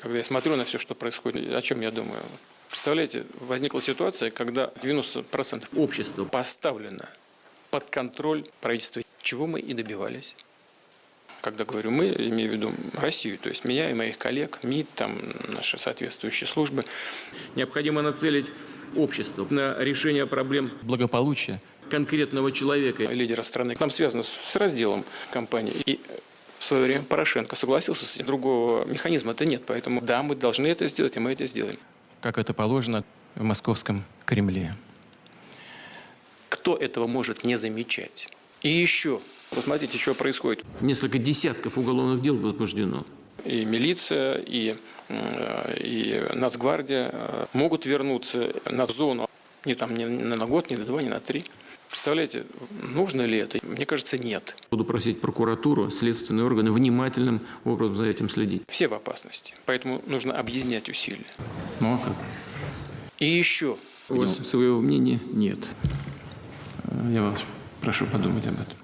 Когда я смотрю на все, что происходит, о чем я думаю? Представляете, возникла ситуация, когда 90% общества поставлено под контроль правительства, чего мы и добивались. Когда говорю мы, имею в виду Россию, то есть меня и моих коллег, МИД, там наши соответствующие службы. Необходимо нацелить общество на решение проблем благополучия конкретного человека, лидера страны. Там связано с разделом компании. И свое время Порошенко согласился с этим. Другого механизма-то нет. Поэтому да, мы должны это сделать, и мы это сделаем. как это положено в московском Кремле. Кто этого может не замечать? И еще, посмотрите, что происходит. Несколько десятков уголовных дел возбуждено. И милиция, и, и Нацгвардия э, могут вернуться на зону не, там, не на год, не на два, не на три. Представляете, нужно ли это? Мне кажется, нет. Буду просить прокуратуру, следственные органы внимательным образом за этим следить. Все в опасности. Поэтому нужно объединять усилия. Ну а как? И еще, У вас своего мнения нет. Я вас прошу подумать об этом.